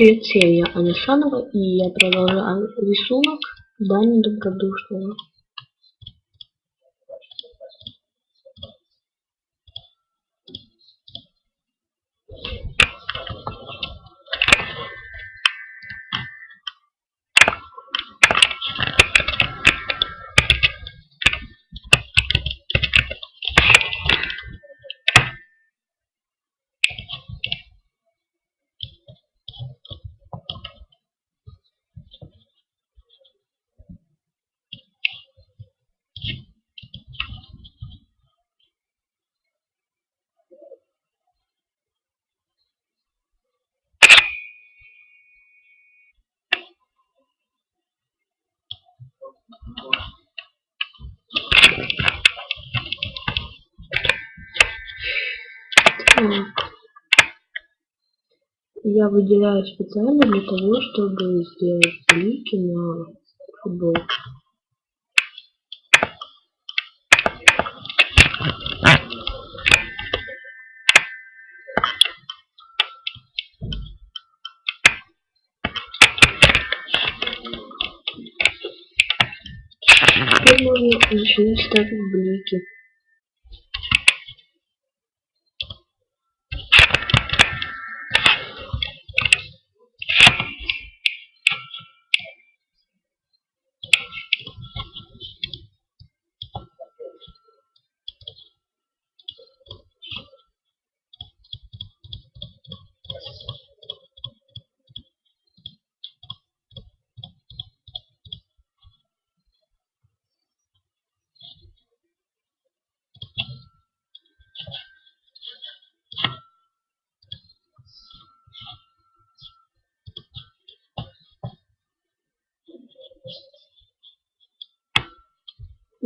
Привет всем, я Аня и я продолжаю рисунок Дани Добродушного. Я выделяю специально для того, чтобы сделать блики на футболке. Теперь можно начинать ставить блики.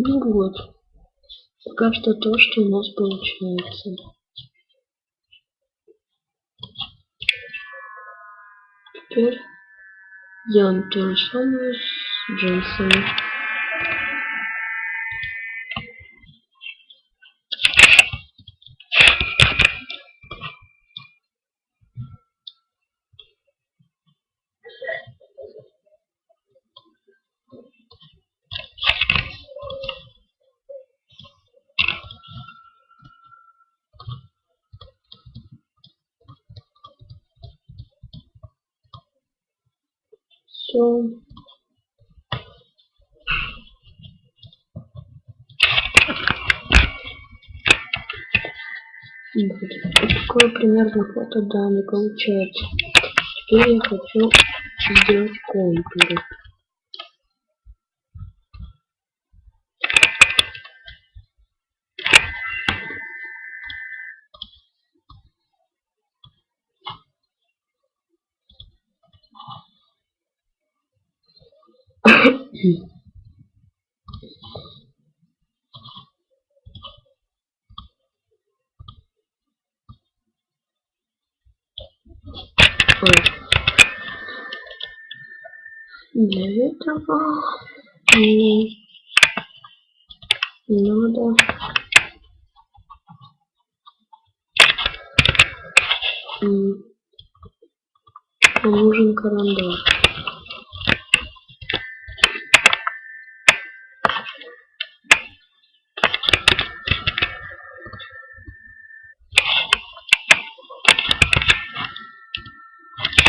Ну вот. Пока что то, что у нас получается. Теперь делаем то же самое с джинсами. Все. Такое примерно фото да не получается. Теперь я хочу сделать контуры. Для этого мне надо нужен карандаш.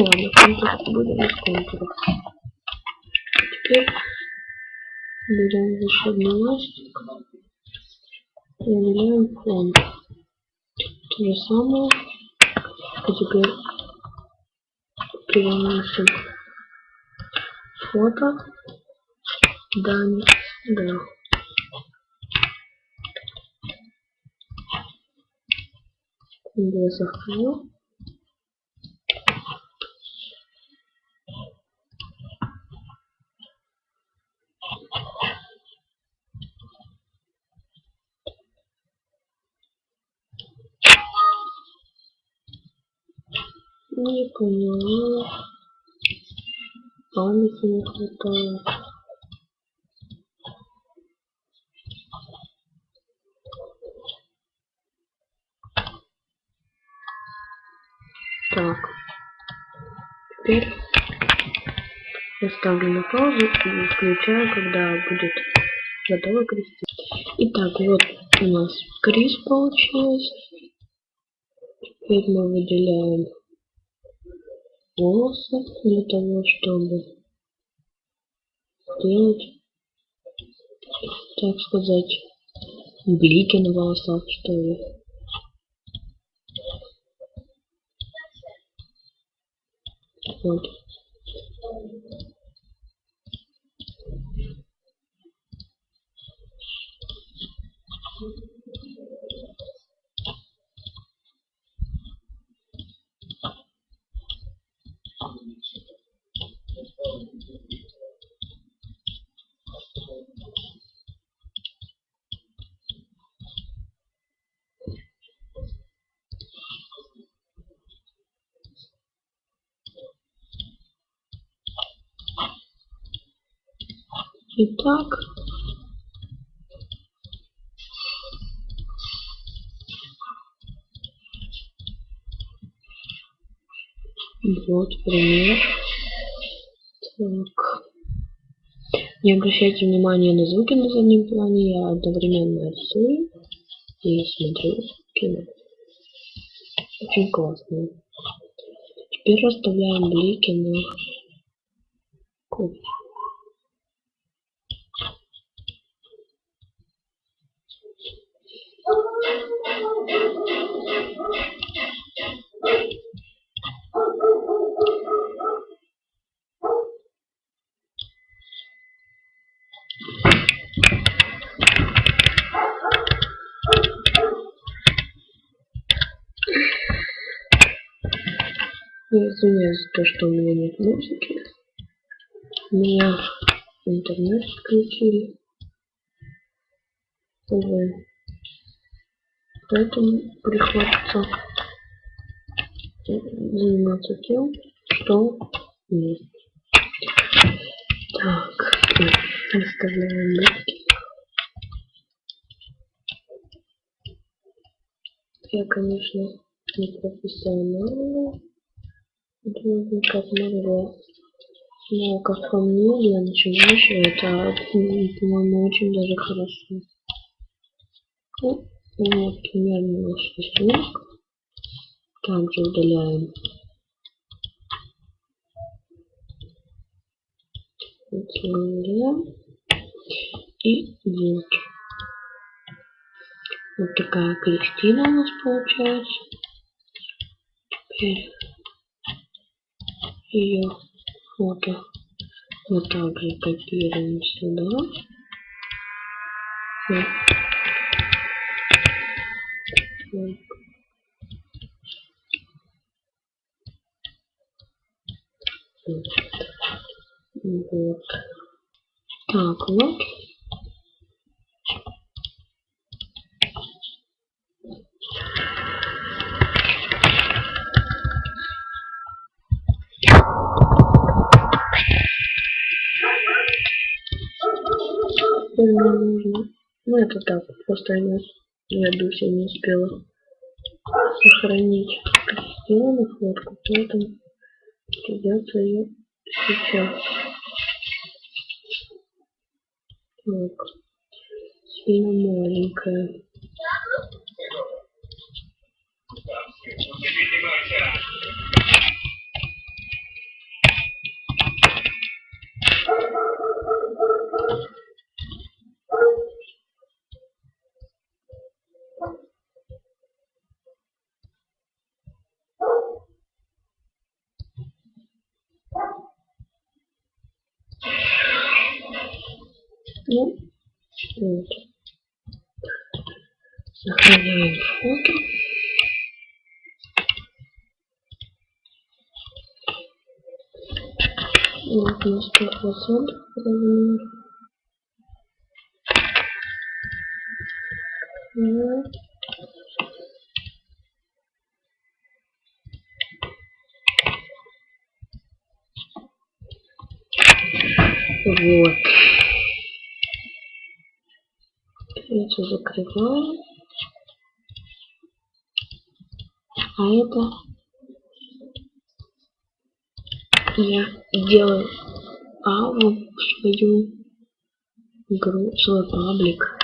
Ладно, контур будем без контуров. Теперь берем волшебный ластик и выделяем фон. То же самое. А теперь переносим фото. Дань. Да. Я сохраню. Не поняла. Памяти не хватает. Так. Теперь я ставлю на паузу и включаю, когда будет готова Кристина. Итак, вот у нас Крис получилось. Теперь мы выделяем волосы для того, чтобы сделать, так сказать, блики на волосах, что ли. Вот. Итак, вот пример. Так. Не обращайте внимания на звуки на заднем плане, я одновременно рисую и смотрю кино. Очень классно. Теперь расставляем блики на кофе. Я извиняюсь за то, что у меня нет музыки. У меня интернет включили. Увы. Поэтому приходится заниматься тем, что есть. Так, оставляем легкий. Я, конечно, не профессиональный художник, как могу. Но, как по мне, для начинающего это, по-моему, очень даже хорошо. Ну, вот примерно наш рисунок. Также удаляем удаляем и вот. Вот такая Кристина у нас получается. Теперь ее фото мы также копируем сюда. Вот. Вот. Так, вот. Теперь мне нужно. Ну это так, просто я, я дуся не успела сохранить Кристину фотку, поэтому придется ее сейчас. Так, сильно маленькая. Сохраняем фото. Вот на 100 процентов размер. Вот. Вот. Эти закрываем. А это я делаю в свою игру, свой паблик.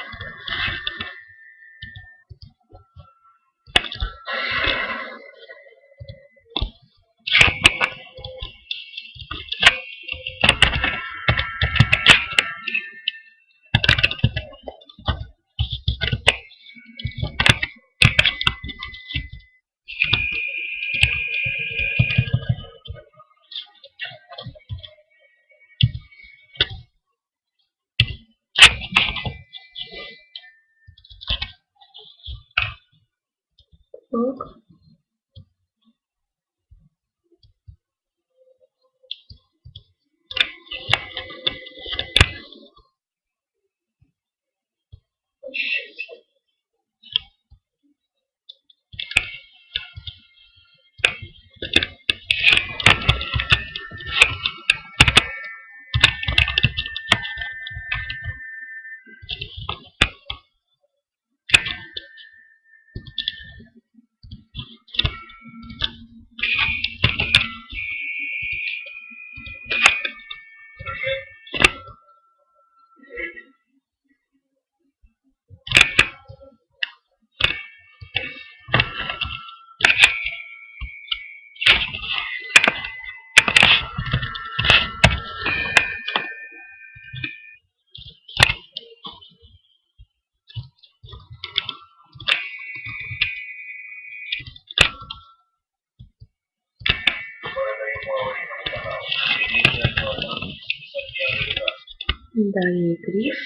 Далее Крис.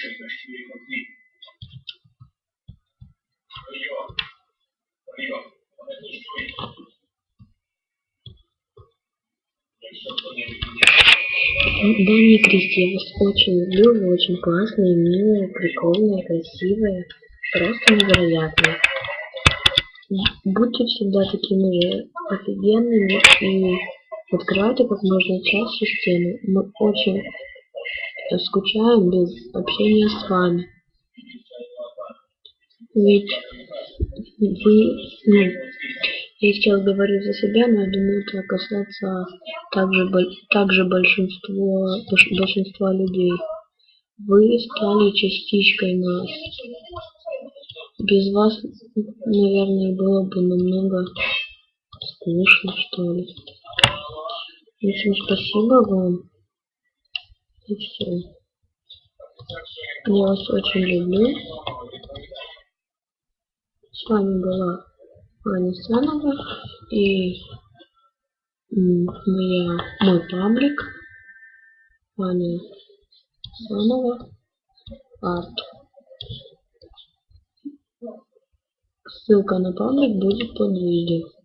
Дани и Кристи, я вас очень люблю, вы очень классные, милые, прикольные, красивые, просто невероятные. Будьте всегда такими же офигенными и открывайте как можно чаще стены. Мы очень скучаем без общения с вами. Ведь вы, ну, я сейчас говорю за себя, но я думаю, это касается также, также большинства, большинства людей. Вы стали частичкой нас. Без вас, наверное, было бы намного скучно, что ли. Общем, спасибо вам. И все. Я вас очень люблю. С вами была Аня Санова и моя, мой паблик Аня Санова Арт. Ссылка на паблик будет под видео.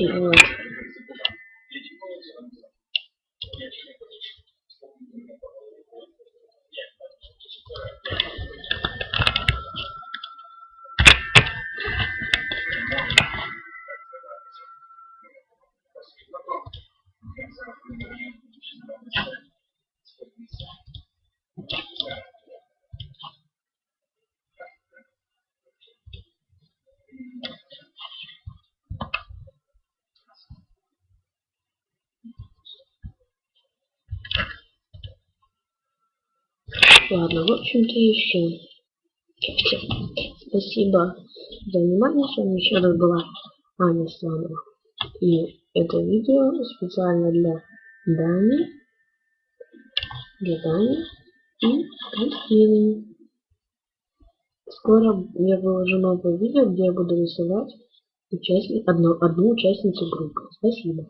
Вот. Ладно, в общем-то и все. Спасибо за внимание. С вами еще раз была Аня Сланова. И это видео специально для Дани, для Дани и Кристины. Скоро я выложу новое видео, где я буду рисовать участник, одну, одну участницу группы. Спасибо.